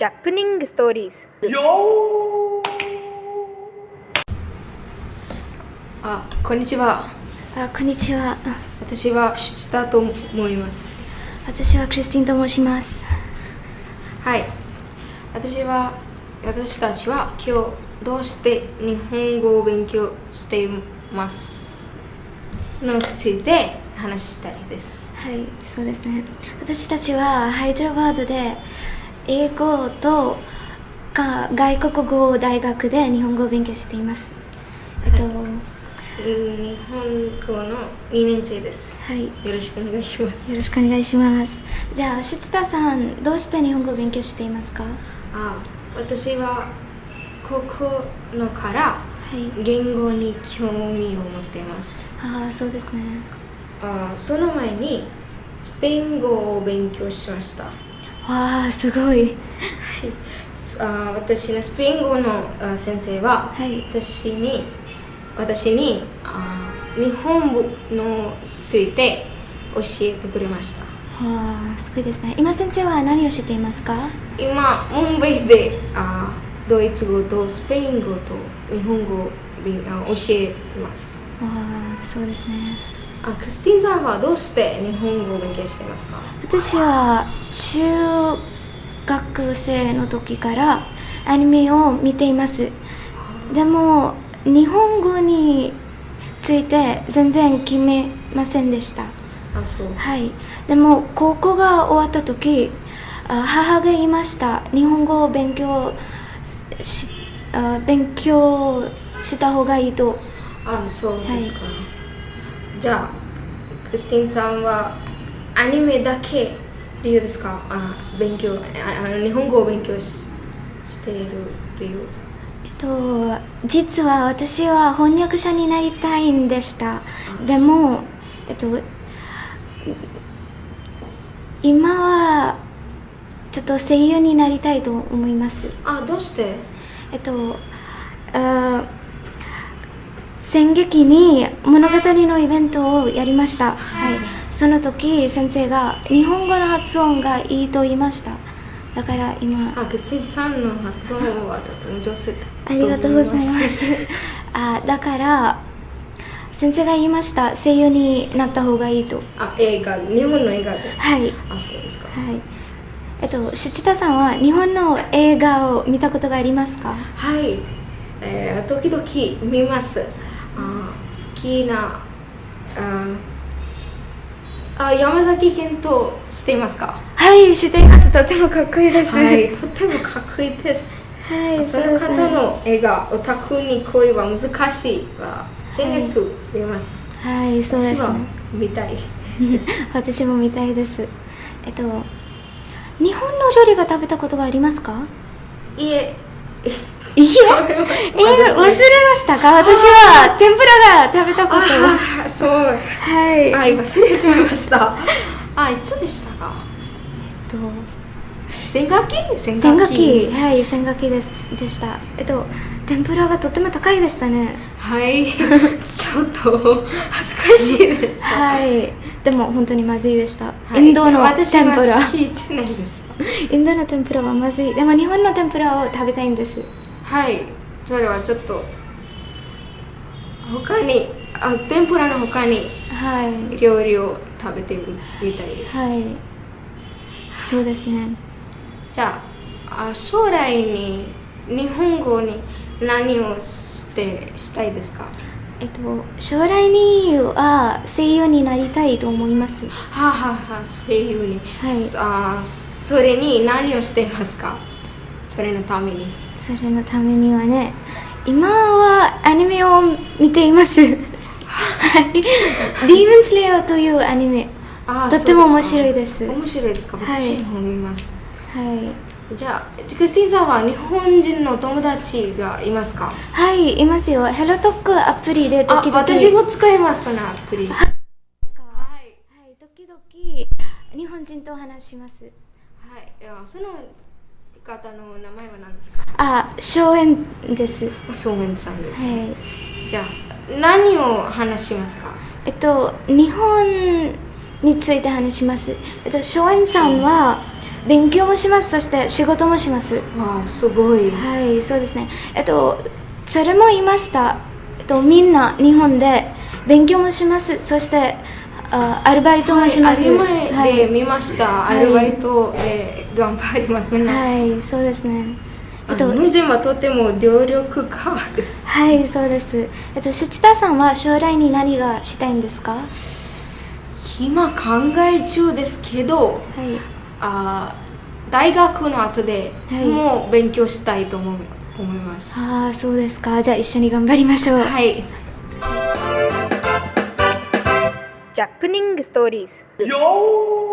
ジャップニングストーリーズあ、こんにちは。あこんにちは私はシチタと思います。私はクリスティンと申しますはい。私は、私たちは今日どうして日本語を勉強しています？のついて話したいです。はいそうですね私たちはハイドラバードで英語とか外国語大学で日本語を勉強していますえっと日本語の2年生です。はいよろしくお願いします。よろしくお願いしますじゃあシ田さんどうして日本語を勉強していますか？あ、私は高校のからはい言語に興味を持っています。ああそうですねあその前にスペイン語を勉強しました。わあすごい。あ私のスペイン語のあ先生ははい。私に私にあ日本語のついて教えてくれました。わあすごいですね。今先生は何をしていますか？今、ムンバイであドイツ語とスペイン語と日本語を教えます。わあそうですねあクリスティンさんはどうして日本語を勉強していますか？私は中学生の時からアニメを見ています。でも日本語について全然決めませんでした。あ、そう。はい。でも高校が終わった時あ母が言いました。日本語を勉強しあ勉強した方がいいと。あ、そうですか。じゃあ、クリスティンさんはアニメだけ理由ですか？あ勉強ああ日本語を勉強ししている理由。えっと、実は私は翻訳者になりたいんでした。でも、えっと、今はちょっと声優になりたいと思います。あ、どうして？えっとあ戦劇に物語のイベントをやりました、はい、その時先生が日本語の発音がいいと言いましただから今あ、クリスティンさんの発音はとても上手だありがとうございます。あだから先生が言いました声優になった方がいいと。あ、映画、日本の映画で。はい。あ、そうですか。はい。えっと、七田さんは日本の映画を見たことがありますか？はい、えー、時々見ます。あ好きなああ山崎賢人知っていますか？はい、知っています。とてもかっこいいです。はい、とてもかっこいいです。はい、その方の映画「オタクに恋は難しい」は先月見ます。はい、そうです私はね。見たいです。私も見たいです。えっと、日本の料理が食べたことがありますか？いえ、いえ、えー、忘れましたか？私は天ぷらが食べたことは。あそう。はい。あ、今忘れちゃいました。あ、いつでしたか？えっと先学期先千学期はい千学期です。でした。えっと天ぷらがとても高いでしたね。はい、ちょっと恥ずかしいです。はい。でも本当にまずいでした、はい。インドの私天ぷら。インドの天ぷらはまずい。でも日本の天ぷらを食べたいんです。はい、それはちょっと他にあ天ぷらの他にはい。料理を食べてみみたいです。はい。そうですねじゃああ将来に日本語に何をしてしたいですか？えっと将来には声優になりたいと思います。はあ、はあはあ、声優に、はい。あそれに何をしていますか？それのために。それのためにはね今はアニメを見ています。はい「ディーブンスレイヤー」というアニメあとっても面白いです。面白いですか？はい。私も見ます、はいじゃあクリスティンさんは日本人の友達がいますか？はい、いますよ。ヘロトックアプリであ時々。私も使いますそのアプリはいはい、時々日本人と話します。はいその方の名前は何ですか？あ、荘園です。は正面さんです、い。じゃあ何を話しますか？えっと、日本について話します。えっと、荘園さんは、勉強もします。そして仕事もします。わあすごい。はいそうですね。えっとそれも言いました、えっと、みんな日本で勉強もします。そしてあアルバイトもします、はい、で見ました、はい。アルバイトで頑張ります。みんな、はい、そうですね。えっと、日本人はとても努力家です。はい、そうです。えっと、シ田さんは将来に何がしたいんですか？は今考え中ですけどい。あ大学の後ではいもう勉強したいと思う思いますああ、そうですか。じゃあ一緒に頑張りましょう。はいジャップニングストーリーズ Yo!